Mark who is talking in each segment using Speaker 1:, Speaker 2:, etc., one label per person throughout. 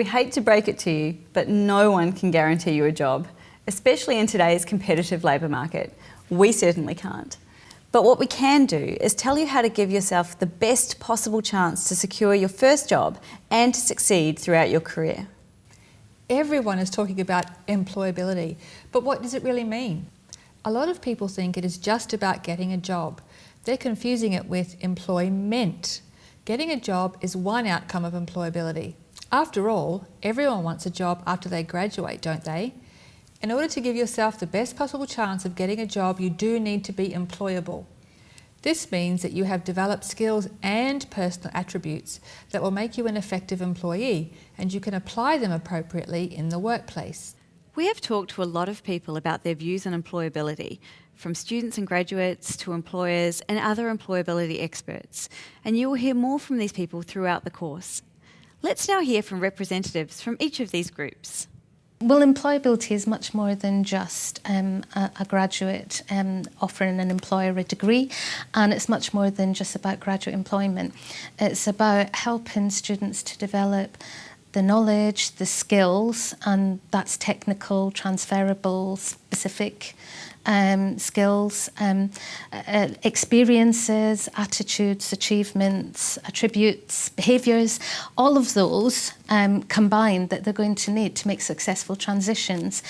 Speaker 1: We hate to break it to you, but no one can guarantee you a job, especially in today's competitive labour market. We certainly can't. But what we can do is tell you how to give yourself the best possible chance to secure your first job and to succeed throughout your career.
Speaker 2: Everyone is talking about employability, but what does it really mean? A lot of people think it is just about getting a job. They're confusing it with employment. Getting a job is one outcome of employability. After all, everyone wants a job after they graduate, don't they? In order to give yourself the best possible chance of getting a job, you do need to be employable. This means that you have developed skills and personal attributes that will make you an effective employee and you can apply them appropriately in the workplace.
Speaker 1: We have talked to a lot of people about their views on employability, from students and graduates to employers and other employability experts, and you will hear more from these people throughout the course. Let's now hear from representatives from each of these groups.
Speaker 3: Well, employability is much more than just um, a, a, graduate um, offering an employer a degree, and it's much more than just about graduate employment. It's about helping students to develop the knowledge, the skills, and that's technical, transferable, specific um, skills, um, uh, experiences, attitudes, achievements, attributes, behaviours, all of those um, combined that they're going to need to make successful transitions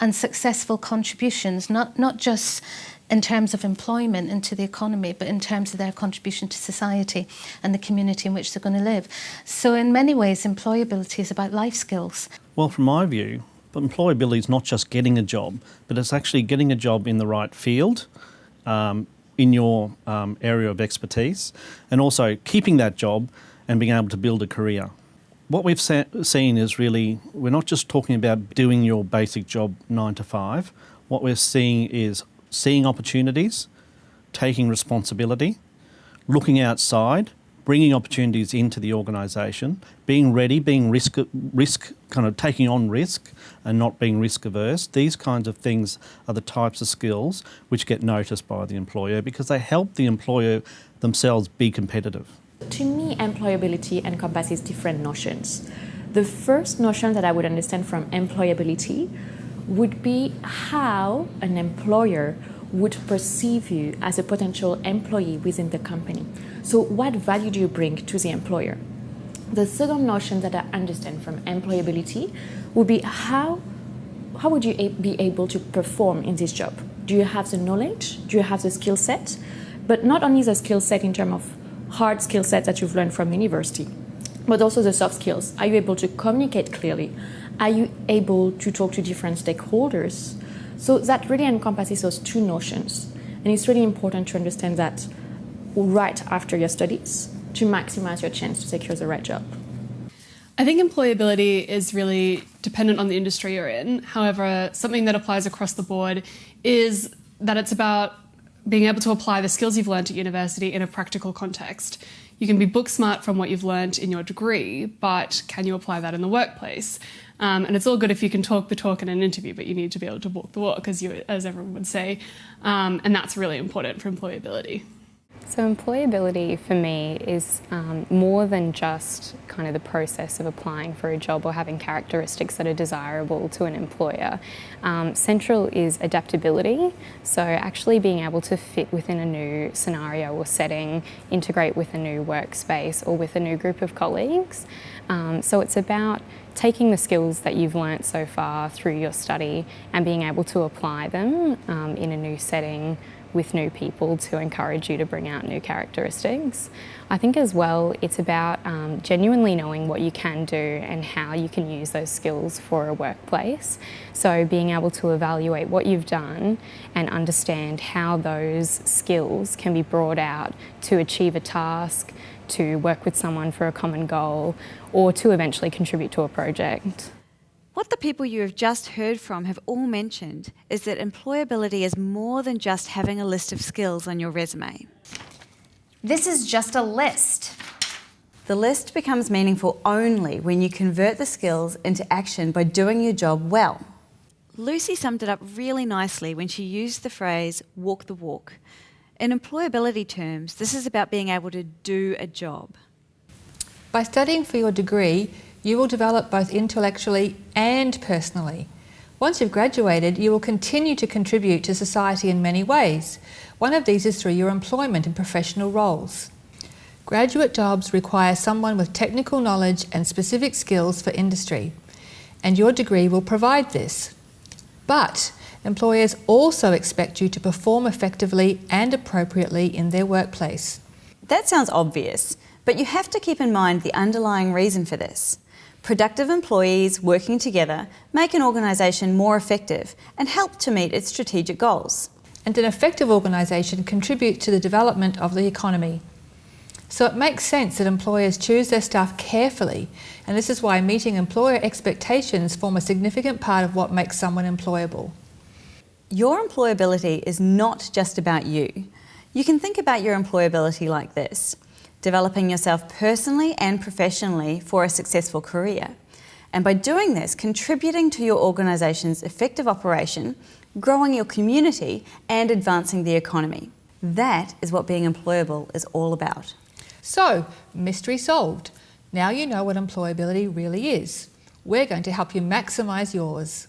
Speaker 3: and successful contributions, not, not just in terms of employment into the economy, but in terms of their contribution to society and the community in which they're going to live. So in many ways, employability is about life skills.
Speaker 4: Well, from my view, employability is not just getting a job, but it's actually getting a job in the right field, um, in your um, area of expertise, and also keeping that job and being able to build a career. What we've seen is really, we're not just talking about doing your basic job nine to five. What we're seeing is seeing opportunities, taking responsibility, looking outside, bringing opportunities into the organisation, being ready, being risk, risk, kind of taking on risk and not being risk averse. These kinds of things are the types of skills which get noticed by the employer because they help the employer themselves be competitive.
Speaker 5: To me, employability encompasses different notions. The first notion that I would understand from employability would be how an employer would perceive you as a potential employee within the company. So what value do you bring to the employer? The second notion that I understand from employability would be how, how would you be able to perform in this job? Do you have the knowledge? Do you have the skill set? But not only the skill set in terms of hard skill set that you've learned from university, but also the soft skills. Are you able to communicate clearly? Are you able to talk to different stakeholders? So that really encompasses those two notions. And it's really important to understand that right after your studies to maximize your chance to secure the right job.
Speaker 6: I think employability is really dependent on the industry you're in. However, something that applies across the board is that it's about being able to apply the skills you've learned at university in a practical context. You can be book smart from what you've learned in your degree, but can you apply that in the workplace? Um, and it's all good if you can talk the talk in an interview, but you need to be able to walk the walk, as, you, as everyone would say. Um, and that's really important for employability.
Speaker 7: So employability for me is um, more than just kind of the process of applying for a job or having characteristics that are desirable to an employer. Um, central is adaptability, so actually being able to fit within a new scenario or setting, integrate with a new workspace or with a new group of colleagues. Um, so it's about taking the skills that you've learnt so far through your study and being able to apply them um, in a new setting with new people to encourage you to bring out new characteristics. I think as well it's about um, genuinely knowing what you can do and how you can use those skills for a workplace. So being able to evaluate what you've done and understand how those skills can be brought out to achieve a task, to work with someone for a common goal or to eventually contribute to a project.
Speaker 1: What the people you have just heard from have all mentioned is that employability is more than just having a list of skills on your resume.
Speaker 8: This is just a list.
Speaker 1: The list becomes meaningful only when you convert the skills into action by doing your job well. Lucy summed it up really nicely when she used the phrase walk the walk. In employability terms, this is about being able to do a job.
Speaker 2: By studying for your degree, You will develop both intellectually and personally. Once you've graduated, you will continue to contribute to society in many ways. One of these is through your employment in professional roles. Graduate jobs require someone with technical knowledge and specific skills for industry, and your degree will provide this. But employers also expect you to perform effectively and appropriately in their workplace.
Speaker 1: That sounds obvious, but you have to keep in mind the underlying reason for this. Productive employees working together make an organisation more effective and help to meet its strategic goals.
Speaker 2: And an effective organisation contributes to the development of the economy. So it makes sense that employers choose their staff carefully, and this is why meeting employer expectations form a significant part of what makes someone employable.
Speaker 1: Your employability is not just about you. You can think about your employability like this developing yourself personally and professionally for a successful career. And by doing this, contributing to your organisation's effective operation, growing your community, and advancing the economy. That is what being employable is all about.
Speaker 2: So, mystery solved. Now you know what employability really is. We're going to help you maximise yours.